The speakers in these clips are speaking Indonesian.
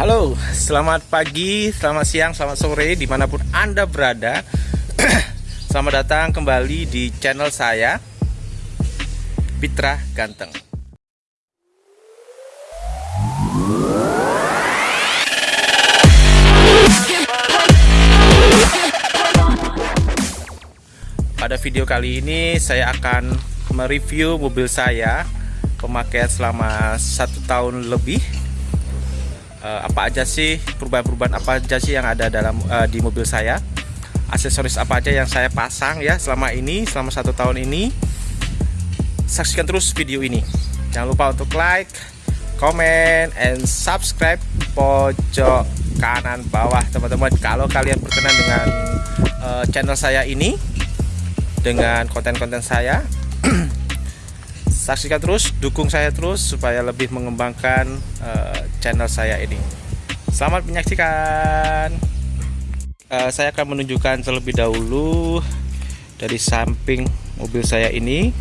Halo, selamat pagi, selamat siang, selamat sore, di mana pun Anda berada. Selamat datang kembali di channel saya Pitra Ganteng. Pada video kali ini saya akan mereview mobil saya Pemakaian selama satu tahun lebih uh, apa aja sih perubahan-perubahan apa aja sih yang ada dalam uh, di mobil saya? Aksesoris apa aja yang saya pasang ya selama ini selama satu tahun ini? Saksikan terus video ini. Jangan lupa untuk like comment and subscribe pojok kanan bawah teman-teman. Kalau kalian berkenan dengan uh, channel saya ini dengan konten-konten saya saksikan terus dukung saya terus supaya lebih mengembangkan uh, channel saya ini. Selamat menyaksikan. Uh, saya akan menunjukkan terlebih dahulu dari samping mobil saya ini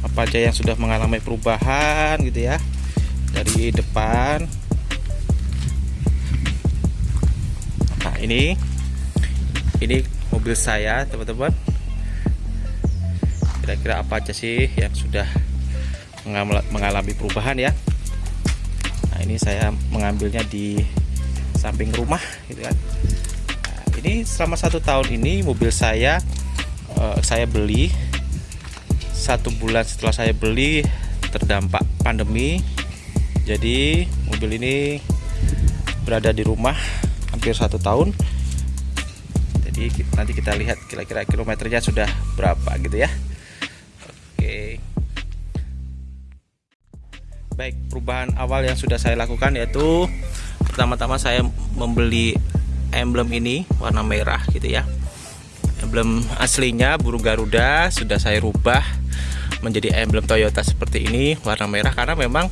apa aja yang sudah mengalami perubahan gitu ya dari depan. Nah ini ini mobil saya teman-teman. Kira-kira apa aja sih yang sudah mengalami perubahan ya. Nah ini saya mengambilnya di samping rumah gitu kan. Nah, ini selama satu tahun ini mobil saya uh, saya beli. Satu bulan setelah saya beli terdampak pandemi. Jadi mobil ini berada di rumah hampir satu tahun. Jadi nanti kita lihat kira-kira kilometernya sudah berapa gitu ya Baik, perubahan awal yang sudah saya lakukan yaitu pertama-tama saya membeli emblem ini warna merah gitu ya. Emblem aslinya burung Garuda sudah saya rubah menjadi emblem Toyota seperti ini warna merah karena memang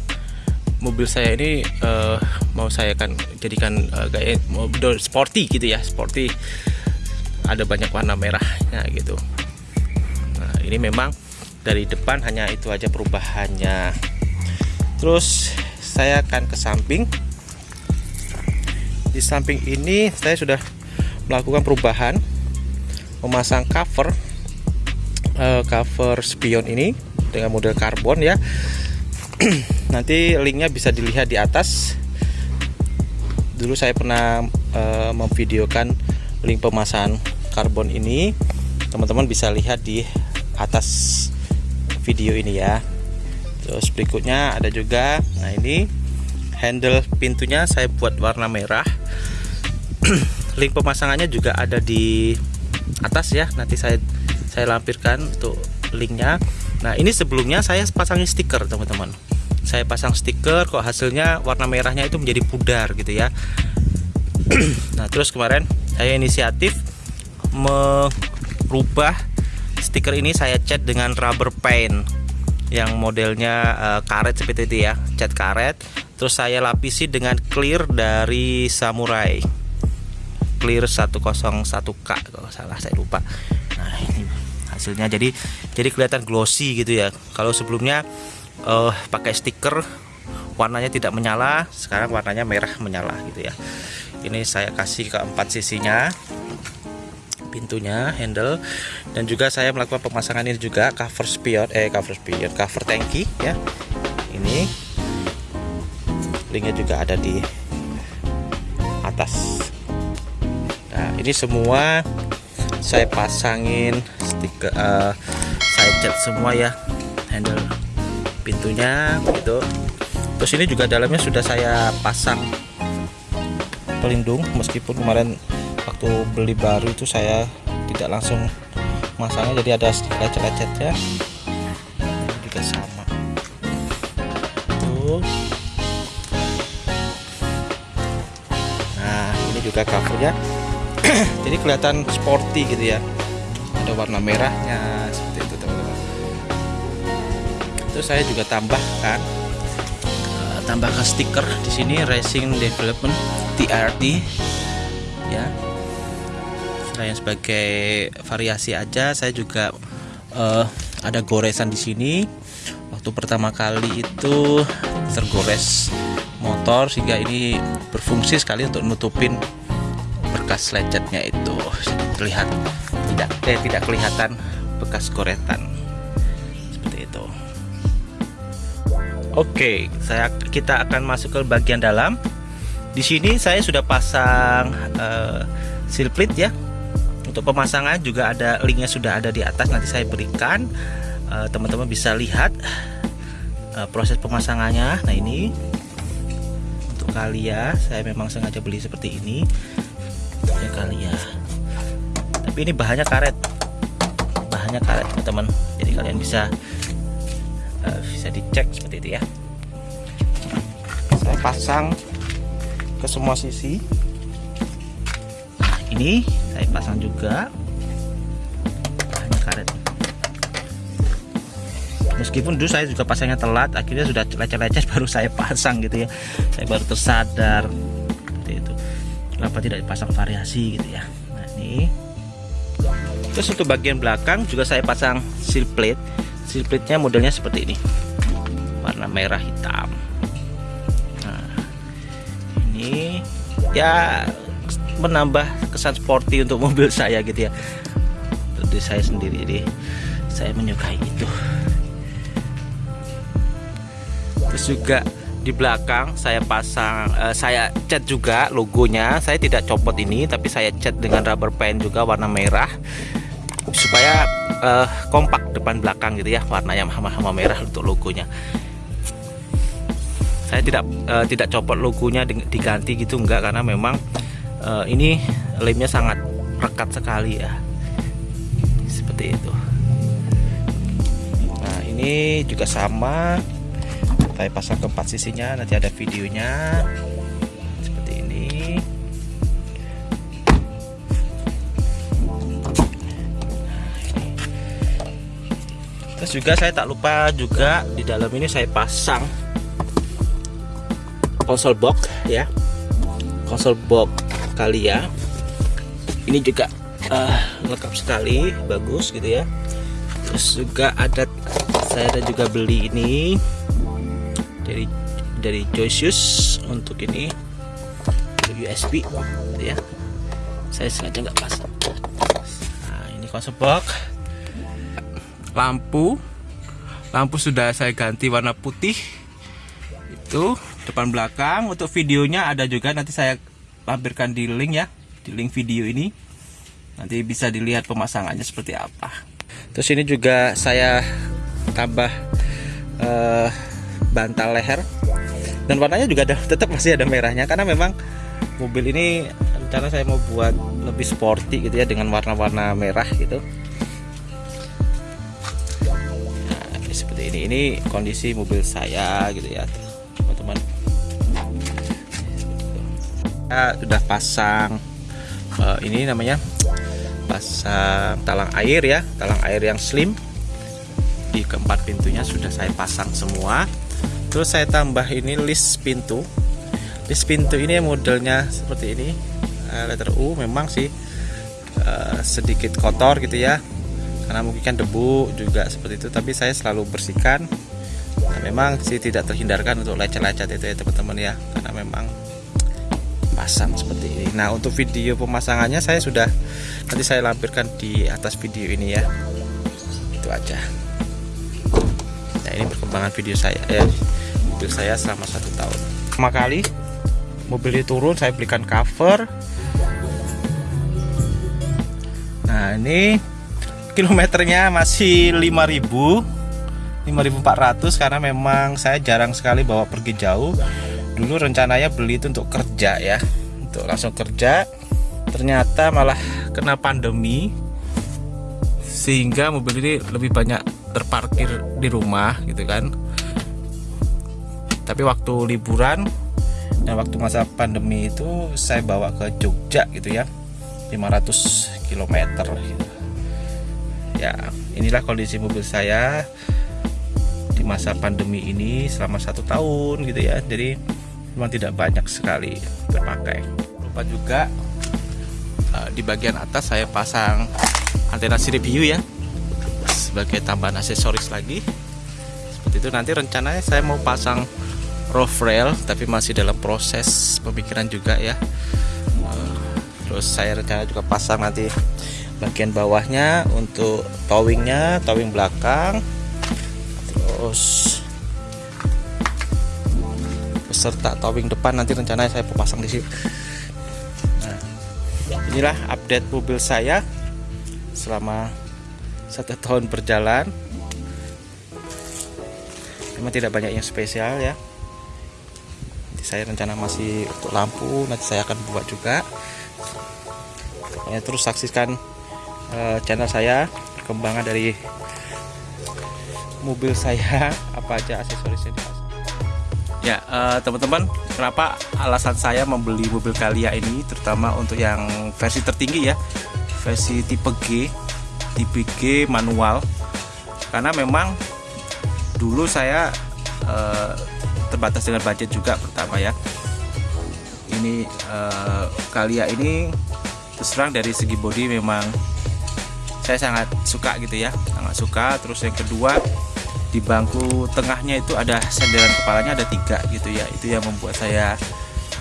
mobil saya ini uh, mau saya kan jadikan uh, gaya mobil sporty gitu ya, sporty. Ada banyak warna merahnya gitu. Nah, ini memang dari depan hanya itu aja perubahannya terus saya akan ke samping. Di samping ini saya sudah melakukan perubahan memasang cover uh, cover spion ini dengan model karbon ya. Nanti linknya bisa dilihat di atas. Dulu saya pernah uh, memvideokan link pemasangan karbon ini. Teman-teman bisa lihat di atas video ini ya terus berikutnya ada juga nah ini handle pintunya saya buat warna merah. Link pemasangannya juga ada di atas ya nanti saya saya lampirkan untuk linknya. Nah ini sebelumnya saya pasang stiker teman-teman. Saya pasang stiker kok hasilnya warna merahnya itu menjadi pudar gitu ya. Nah terus kemarin saya inisiatif merubah stiker ini saya cat dengan rubber paint yang modelnya uh, karet seperti itu ya cat karet. Terus saya lapisi dengan clear dari samurai. Clear 101k kalau salah saya lupa. Nah ini hasilnya. Jadi jadi kelihatan glossy gitu ya. Kalau sebelumnya uh, pakai stiker warnanya tidak menyala. Sekarang warnanya merah menyala gitu ya. Ini saya kasih keempat sisinya pintunya handle. Dan juga saya melakukan pemasangan ini juga cover spion eh cover spion cover tangki ya. Ini. Linknya juga ada di atas. Nah ini semua saya pasangin stiker uh, saya cat semua ya handle pintunya gitu. Terus ini juga dalamnya sudah saya pasang pelindung meskipun kemarin waktu beli baru itu saya tidak langsung masangnya jadi ada lecet-lecetnya. Juga sama. Nah ini juga covernya. Jadi kelihatan sporty gitu ya. Ada warna merahnya seperti itu teman-teman. Terus saya juga tambahkan uh, tambahkan stiker di sini Racing Development TRT ya selain sebagai variasi aja saya juga uh, ada goresan di sini. Waktu pertama kali itu tergores motor sehingga ini berfungsi sekali untuk nutupin bekas lecetnya itu. Terlihat tidak eh tidak kelihatan bekas goretan. Seperti itu. Oke saya kita akan masuk ke bagian dalam. Di sini saya sudah pasang uh, seal plate ya untuk pemasangan juga ada linknya sudah ada di atas nanti saya berikan. Eh, teman-teman uh, bisa lihat uh, proses pemasangannya. Nah ini untuk kalia saya memang sengaja beli seperti ini. Ya kalia. Tapi ini bahannya karet. Bahannya karet teman-teman. Jadi kalian bisa uh, bisa dicek seperti itu ya. Saya pasang ke semua sisi ini saya pasang juga. Hanya karet. Meskipun dulu saya juga pasangnya telat akhirnya sudah lecet-lecet baru saya pasang gitu ya. Saya baru tersadar seperti itu. Kenapa tidak dipasang variasi gitu ya? Nah ini. Terus untuk bagian belakang juga saya pasang seal plate. Seal plate nya modelnya seperti ini. Warna merah hitam. Nah ini. Ya menambah kesan sporty untuk mobil saya gitu ya. Untuk saya sendiri jadi saya menyukai itu. Terus juga di belakang saya pasang uh, saya cat juga logonya. Saya tidak copot ini tapi saya cat dengan rubber band juga warna merah. Supaya uh, kompak depan belakang gitu ya warna yang hama-hama merah untuk logonya. Saya tidak uh, tidak copot logonya diganti gitu enggak. Karena memang uh, ini lemnya sangat rekat sekali ya. Seperti itu. Nah ini juga sama. Saya pasang ke empat sisinya nanti ada videonya. Seperti ini. Terus juga saya tak lupa juga di dalam ini saya pasang konsol box ya. Konsol box kali ya. Ini juga uh, lengkap sekali bagus gitu ya. Terus juga ada saya ada juga beli ini dari dari Joyceus untuk ini USB ya. Saya sengaja nggak pasang nah ini konsep box. Lampu. Lampu sudah saya ganti warna putih. Itu depan belakang. Untuk videonya ada juga nanti saya lampirkan di link ya di link video ini. Nanti bisa dilihat pemasangannya seperti apa. Terus ini juga saya tambah uh, bantal leher. Dan warnanya juga ada tetap masih ada merahnya. Karena memang mobil ini rencana saya mau buat lebih sporty gitu ya dengan warna-warna merah gitu. Nah, seperti ini. Ini kondisi mobil saya gitu ya kita sudah pasang uh, ini namanya pasang talang air ya talang air yang slim. Di keempat pintunya sudah saya pasang semua. Terus saya tambah ini list pintu. List pintu ini modelnya seperti ini. Uh, letter U memang sih uh, sedikit kotor gitu ya. Karena mungkin kan debu juga seperti itu tapi saya selalu bersihkan. Nah, memang sih tidak terhindarkan untuk lecet-lecet itu ya teman-teman ya. Karena memang pasang seperti ini. Nah untuk video pemasangannya saya sudah nanti saya lampirkan di atas video ini ya. Itu aja. Nah ini perkembangan video saya ya mobil saya selama satu tahun. Pertama kali mobil ini turun saya belikan cover. Nah ini kilometernya masih 5000 5400 karena memang saya jarang sekali bawa pergi jauh dulu rencananya beli itu untuk kerja ya untuk langsung kerja. Ternyata malah kena pandemi sehingga mobil ini lebih banyak terparkir di rumah gitu kan. Tapi waktu liburan dan waktu masa pandemi itu saya bawa ke Jogja gitu ya 500 km gitu. ya inilah kondisi mobil saya di masa pandemi ini selama satu tahun gitu ya. Jadi memang tidak banyak sekali terpakai lupa juga uh, di bagian atas saya pasang antena sirip hiu ya sebagai tambahan aksesoris lagi. Seperti itu nanti rencananya saya mau pasang roof rail tapi masih dalam proses pemikiran juga ya. Uh, terus saya rencana juga pasang nanti bagian bawahnya untuk towingnya towing belakang. Terus beserta towing depan nanti rencananya saya pasang di sini nah, inilah update mobil saya selama satu tahun berjalan. Memang tidak banyak yang spesial ya. Nanti saya rencana masih untuk lampu nanti saya akan buat juga. Pokoknya terus saksikan uh, channel saya perkembangan dari mobil saya apa aja aksesorisnya. dipasang ya uh, teman-teman kenapa alasan saya membeli mobil Kalia ini terutama untuk yang versi tertinggi ya? Versi tipe G tipe G manual. Karena memang dulu saya uh, terbatas dengan budget juga pertama ya. Ini uh, Kalia ini terserang dari segi body memang saya sangat suka gitu ya sangat suka. Terus yang kedua di bangku tengahnya itu ada senderan kepalanya ada tiga gitu ya. Itu yang membuat saya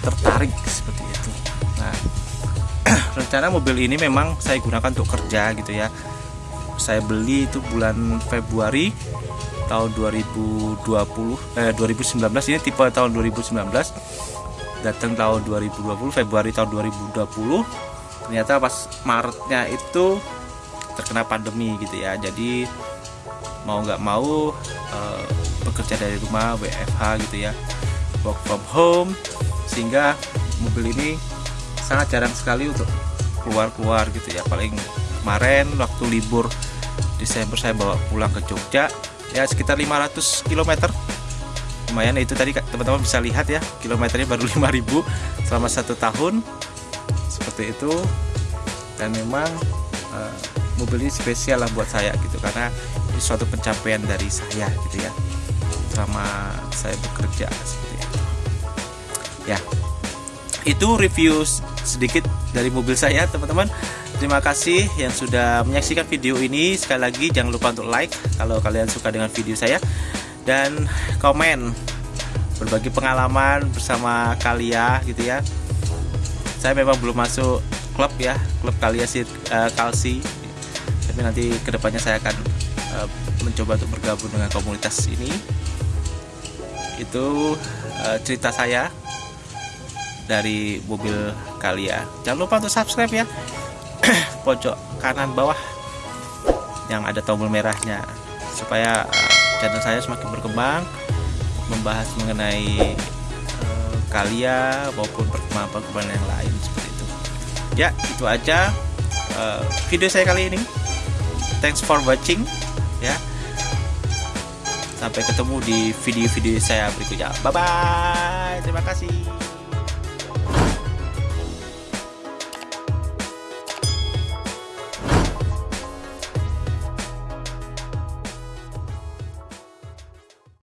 tertarik seperti itu. Nah rencana mobil ini memang saya gunakan untuk kerja gitu ya. Saya beli itu bulan Februari tahun 2020 eh 2019 ini tipe tahun 2019 datang tahun 2020 Februari tahun 2020 ternyata pas Maretnya itu terkena pandemi gitu ya. Jadi mau nggak mau uh, bekerja dari rumah WFH gitu ya work from home sehingga mobil ini sangat jarang sekali untuk keluar-keluar gitu ya. Paling kemarin waktu libur Desember saya bawa pulang ke Jogja ya sekitar 500 km lumayan itu tadi teman-teman bisa lihat ya kilometernya baru 5000 selama satu tahun. Seperti itu. Dan memang uh, mobil ini spesial lah buat saya gitu karena suatu pencapaian dari saya gitu ya selama saya bekerja seperti itu ya itu review sedikit dari mobil saya teman-teman Terima kasih yang sudah menyaksikan video ini. Sekali lagi jangan lupa untuk like kalau kalian suka dengan video saya dan komen berbagi pengalaman bersama Kalia gitu ya. Saya memang belum masuk klub ya, klub Kalia sih uh, Kalsi. Tapi nanti ke depannya saya akan uh, mencoba untuk bergabung dengan komunitas ini. Itu uh, cerita saya dari mobil Kalia. Jangan lupa untuk subscribe ya. Pojok kanan bawah yang ada tombol merahnya. Supaya uh, channel saya semakin berkembang membahas mengenai uh, kalia maupun perkembangan-perkembangan yang lain seperti itu. Ya itu aja uh, video saya kali ini. Thanks for watching sampai ketemu di video-video saya berikutnya. Bye bye terima kasih